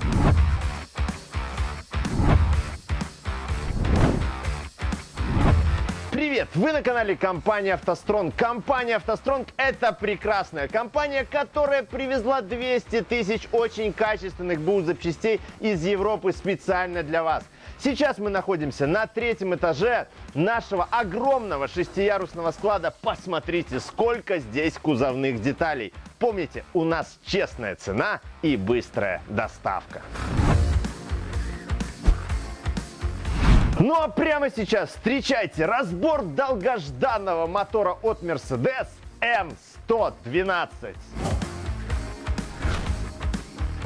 Thank you. Привет! Вы на канале компании «АвтоСтронг». Компания «АвтоСтронг» — это прекрасная компания, которая привезла 200 тысяч очень качественных БУ запчастей из Европы специально для вас. Сейчас мы находимся на третьем этаже нашего огромного шестиярусного склада. Посмотрите, сколько здесь кузовных деталей. Помните, у нас честная цена и быстрая доставка. Ну а прямо сейчас встречайте разбор долгожданного мотора от Mercedes M112.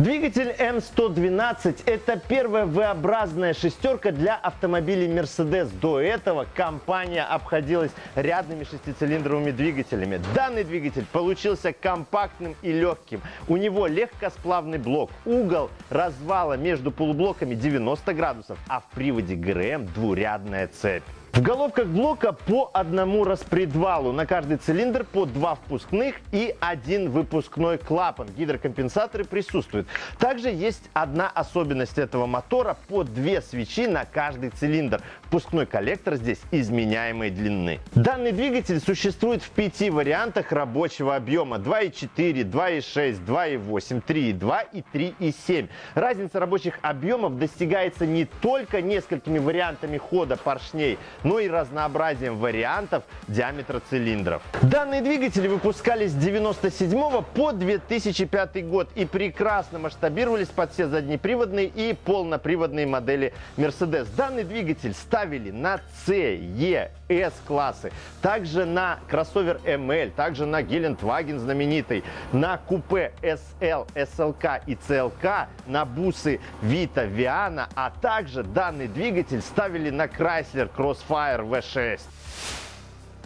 Двигатель М112 – это первая V-образная шестерка для автомобилей Mercedes. До этого компания обходилась рядными шестицилиндровыми двигателями. Данный двигатель получился компактным и легким. У него легкосплавный блок. Угол развала между полублоками 90 градусов, а в приводе ГРМ двурядная цепь. В головках блока по одному распредвалу. На каждый цилиндр по два впускных и один выпускной клапан. Гидрокомпенсаторы присутствуют. Также есть одна особенность этого мотора. По две свечи на каждый цилиндр. Впускной коллектор здесь изменяемой длины. Данный двигатель существует в пяти вариантах рабочего объема. 2.4, 2.6, 2.8, 3.2 и 3.7. Разница рабочих объемов достигается не только несколькими вариантами хода поршней, но и разнообразием вариантов диаметра цилиндров. Данные двигатели выпускались с 1997 по 2005 год и прекрасно масштабировались под все заднеприводные и полноприводные модели Mercedes. Данный двигатель ставили на C, E, S классы, также на кроссовер ML, также на Гелендваген знаменитый, на купе SL, SLK и CLK, на бусы Vita, Viana, а также данный двигатель ставили на Chrysler Crossfire Fire V6.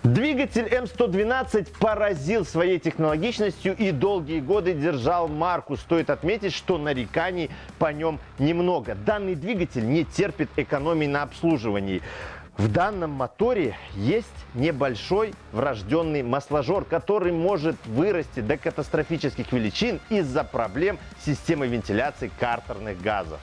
Двигатель М112 поразил своей технологичностью и долгие годы держал марку. Стоит отметить, что нареканий по нем немного. Данный двигатель не терпит экономии на обслуживании. В данном моторе есть небольшой врожденный масложор, который может вырасти до катастрофических величин из-за проблем системы вентиляции картерных газов.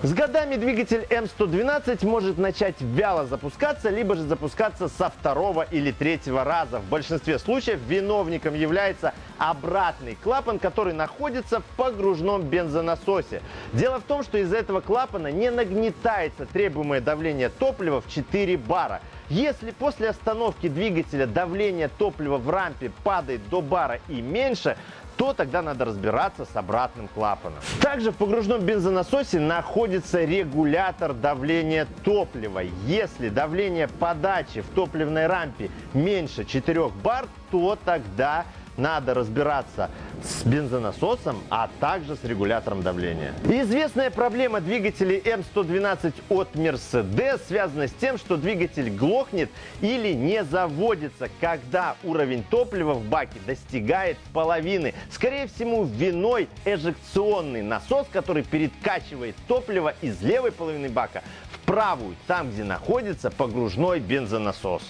С годами двигатель М112 может начать вяло запускаться, либо же запускаться со второго или третьего раза. В большинстве случаев виновником является обратный клапан, который находится в погружном бензонасосе. Дело в том, что из-за этого клапана не нагнетается требуемое давление топлива в 4 бара. Если после остановки двигателя давление топлива в рампе падает до бара и меньше, то тогда надо разбираться с обратным клапаном. Также в погружном бензонасосе находится регулятор давления топлива. Если давление подачи в топливной рампе меньше 4 бар, то тогда надо разбираться с бензонасосом, а также с регулятором давления. Известная проблема двигателей М112 от Mercedes связана с тем, что двигатель глохнет или не заводится, когда уровень топлива в баке достигает половины. Скорее всего, виной эжекционный насос, который перекачивает топливо из левой половины бака в правую, там, где находится погружной бензонасос.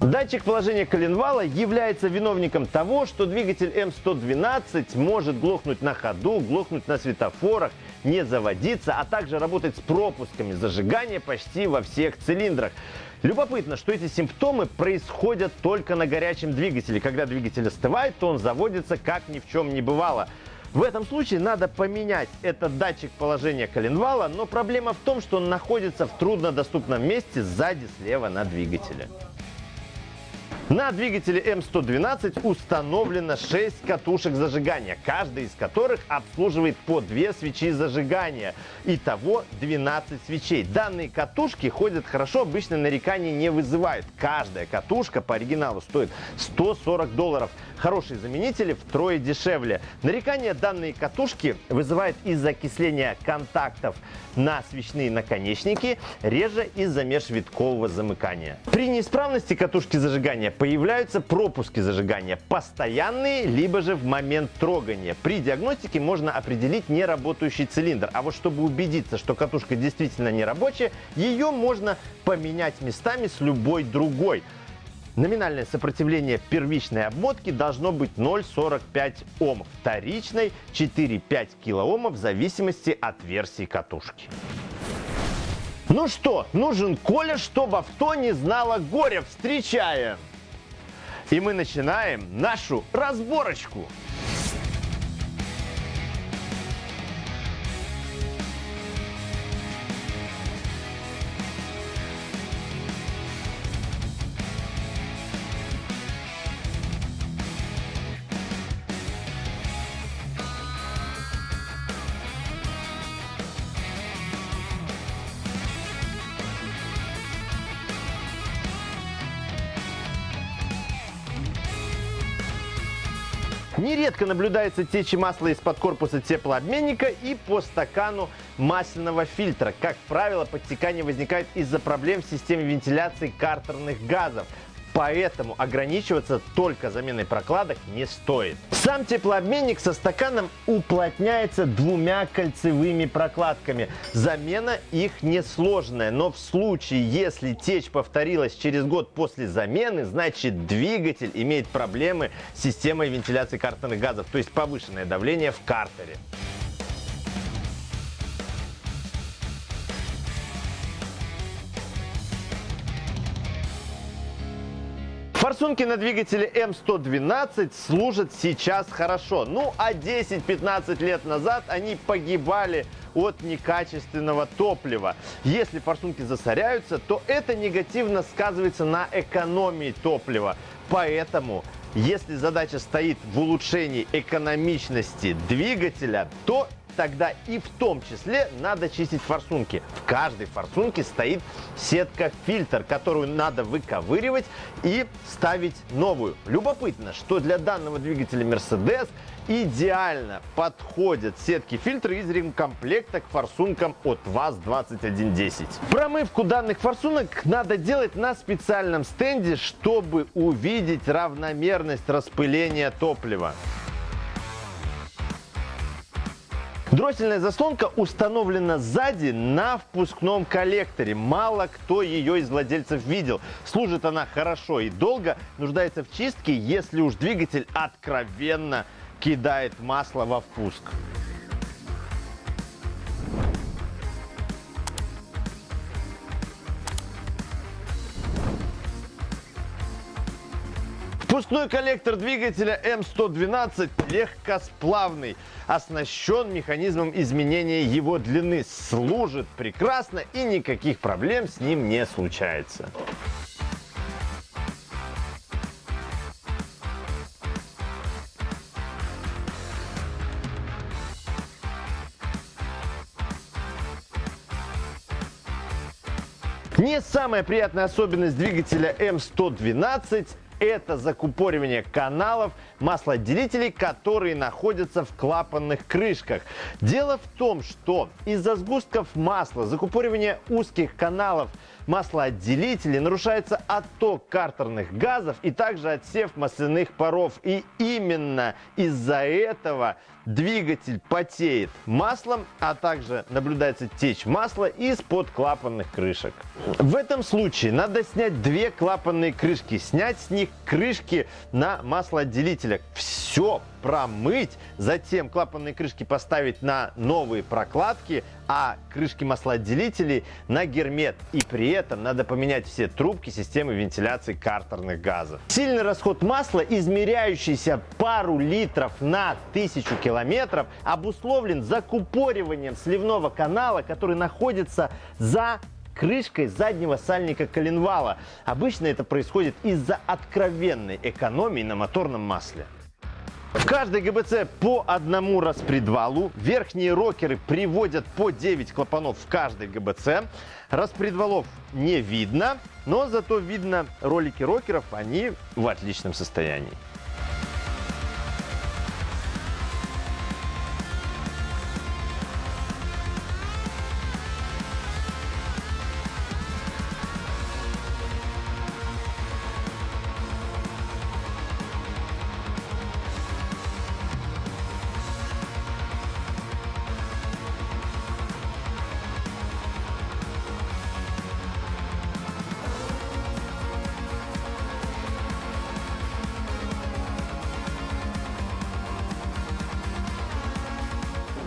Датчик положения коленвала является виновником того, что двигатель М112 может глохнуть на ходу, глохнуть на светофорах, не заводиться, а также работать с пропусками зажигания почти во всех цилиндрах. Любопытно, что эти симптомы происходят только на горячем двигателе. Когда двигатель остывает, то он заводится как ни в чем не бывало. В этом случае надо поменять этот датчик положения коленвала, но проблема в том, что он находится в труднодоступном месте сзади слева на двигателе. На двигателе М112 установлено 6 катушек зажигания, каждая из которых обслуживает по 2 свечи зажигания. Итого 12 свечей. Данные катушки ходят хорошо, обычно нареканий не вызывают. Каждая катушка по оригиналу стоит 140 долларов. Хорошие заменители втрое дешевле. Нарекания данные катушки вызывают из-за окисления контактов на свечные наконечники, реже из-за межвиткового замыкания. При неисправности катушки зажигания появляются пропуски зажигания, постоянные, либо же в момент трогания. При диагностике можно определить неработающий цилиндр, а вот чтобы убедиться, что катушка действительно не рабочая, ее можно поменять местами с любой другой. Номинальное сопротивление первичной обмотки должно быть 0,45 Ом, вторичной 4-5 килоомов в зависимости от версии катушки. Ну что, нужен Коля, чтобы авто не знало горя. Встречаем! И мы начинаем нашу разборочку. Нередко наблюдается течь масла из-под корпуса теплообменника и по стакану масляного фильтра. Как правило, подтекание возникает из-за проблем в системе вентиляции картерных газов поэтому ограничиваться только заменой прокладок не стоит. Сам теплообменник со стаканом уплотняется двумя кольцевыми прокладками. Замена их несложная, но в случае, если течь повторилась через год после замены, значит двигатель имеет проблемы с системой вентиляции картерных газов, то есть повышенное давление в картере. Форсунки на двигателе М112 служат сейчас хорошо. Ну, а 10-15 лет назад они погибали от некачественного топлива. Если форсунки засоряются, то это негативно сказывается на экономии топлива. Поэтому если задача стоит в улучшении экономичности двигателя, то тогда и в том числе надо чистить форсунки. В каждой форсунке стоит сетка-фильтр, которую надо выковыривать и ставить новую. Любопытно, что для данного двигателя Mercedes идеально подходят сетки-фильтры из ремкомплекта к форсункам от ВАЗ-2110. Промывку данных форсунок надо делать на специальном стенде, чтобы увидеть равномерность распыления топлива. Дроссельная заслонка установлена сзади на впускном коллекторе. Мало кто ее из владельцев видел. Служит она хорошо и долго, нуждается в чистке, если уж двигатель откровенно кидает масло во впуск. Впускной коллектор двигателя М112 легкосплавный, оснащен механизмом изменения его длины, служит прекрасно и никаких проблем с ним не случается. Самая приятная особенность двигателя М112 это закупоривание каналов маслоотделителей, которые находятся в клапанных крышках. Дело в том, что из-за сгустков масла, закупоривания узких каналов маслоотделителей нарушается отток картерных газов и также отсев масляных паров. И именно из-за этого двигатель потеет маслом, а также наблюдается течь масла из-под клапанных крышек. В этом случае надо снять две клапанные крышки, снять с них крышки на маслоотделителях. Все промыть, затем клапанные крышки поставить на новые прокладки, а крышки маслоотделителей на гермет. И при этом надо поменять все трубки системы вентиляции картерных газов. Сильный расход масла, измеряющийся пару литров на тысячу километров, обусловлен закупориванием сливного канала, который находится за крышкой заднего сальника коленвала. Обычно это происходит из-за откровенной экономии на моторном масле. В каждой ГБЦ по одному распредвалу. Верхние рокеры приводят по 9 клапанов в каждой ГБЦ. Распредвалов не видно, но зато видно ролики рокеров, они в отличном состоянии.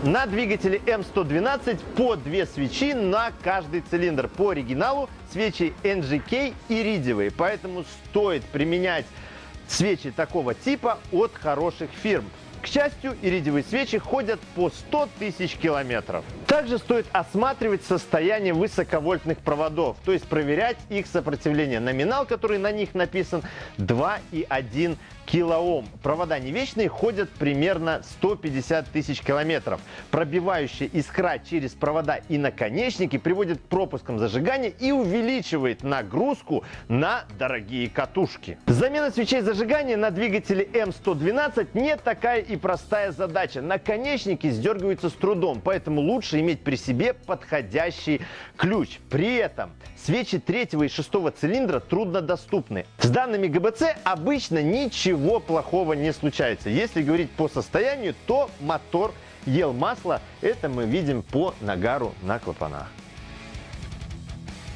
На двигателе М112 по две свечи на каждый цилиндр. По оригиналу свечи NGK иридиевые, поэтому стоит применять свечи такого типа от хороших фирм. К счастью, иридиевые свечи ходят по 100 тысяч километров. Также стоит осматривать состояние высоковольтных проводов, то есть проверять их сопротивление. Номинал, который на них написан, 2,1 килоом. Провода не вечные, ходят примерно 150 тысяч километров. Пробивающая искра через провода и наконечники приводит к пропускам зажигания и увеличивает нагрузку на дорогие катушки. Замена свечей зажигания на двигателе М112 не такая и простая задача. Наконечники сдергиваются с трудом, поэтому лучше иметь при себе подходящий ключ. При этом свечи третьего и шестого цилиндра труднодоступны. С данными ГБЦ обычно ничего ничего плохого не случается. Если говорить по состоянию, то мотор ел масло. Это мы видим по нагару на клапанах.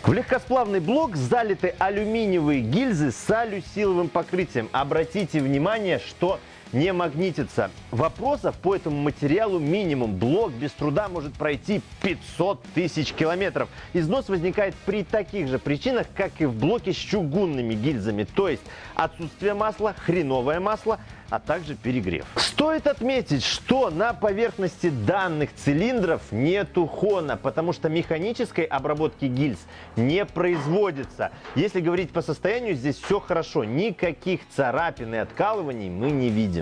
В легкосплавный блок залиты алюминиевые гильзы с алюсиловым покрытием. Обратите внимание, что не магнитится. Вопросов по этому материалу минимум. Блок без труда может пройти 500 тысяч километров. Износ возникает при таких же причинах, как и в блоке с чугунными гильзами. То есть отсутствие масла, хреновое масло, а также перегрев. Стоит отметить, что на поверхности данных цилиндров нету хона, потому что механической обработки гильз не производится. Если говорить по состоянию, здесь все хорошо. Никаких царапин и откалываний мы не видим.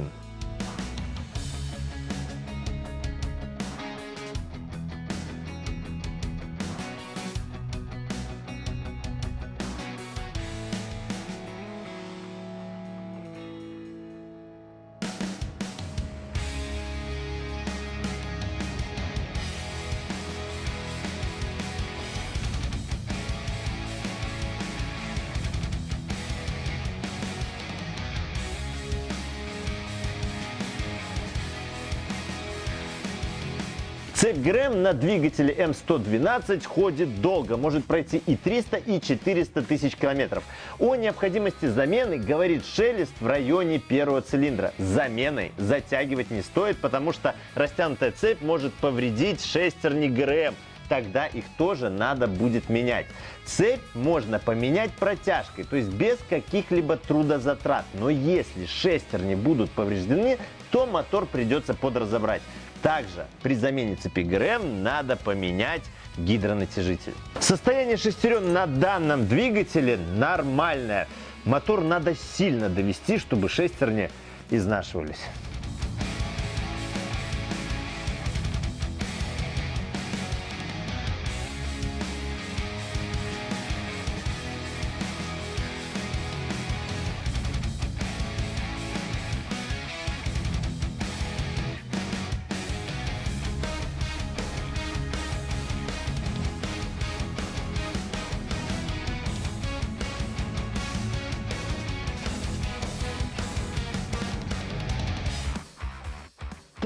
Цепь ГРМ на двигателе М112 ходит долго, может пройти и 300, и 400 тысяч километров. О необходимости замены говорит шелест в районе первого цилиндра. Заменой затягивать не стоит, потому что растянутая цепь может повредить шестерни ГРМ тогда их тоже надо будет менять. Цепь можно поменять протяжкой, то есть без каких-либо трудозатрат. Но если шестерни будут повреждены, то мотор придется подразобрать. Также при замене цепи ГРМ надо поменять гидронатяжитель. Состояние шестерен на данном двигателе нормальное. Мотор надо сильно довести, чтобы шестерни изнашивались.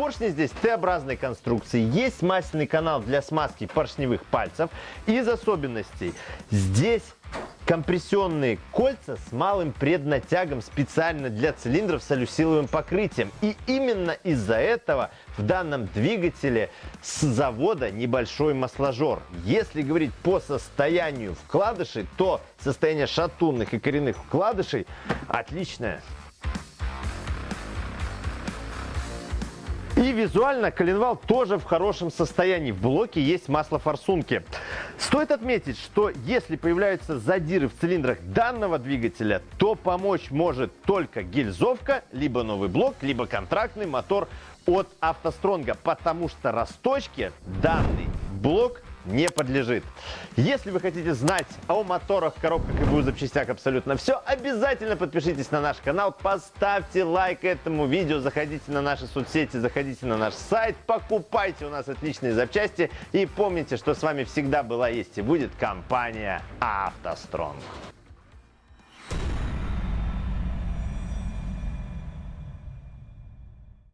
Поршни здесь Т-образной конструкции. Есть масляный канал для смазки поршневых пальцев. Из особенностей здесь компрессионные кольца с малым преднатягом специально для цилиндров с алюсиловым покрытием. И именно из-за этого в данном двигателе с завода небольшой масложор. Если говорить по состоянию вкладышей, то состояние шатунных и коренных вкладышей отличное. И визуально коленвал тоже в хорошем состоянии. В блоке есть масло форсунки. Стоит отметить, что если появляются задиры в цилиндрах данного двигателя, то помочь может только гильзовка, либо новый блок, либо контрактный мотор от автостронга, потому что расточке данный блок не подлежит. Если вы хотите знать о моторах, коробках и БУ запчастях абсолютно все, обязательно подпишитесь на наш канал, поставьте лайк этому видео, заходите на наши соцсети, заходите на наш сайт, покупайте у нас отличные запчасти и помните, что с вами всегда была, есть и будет компания «АвтоСтронг».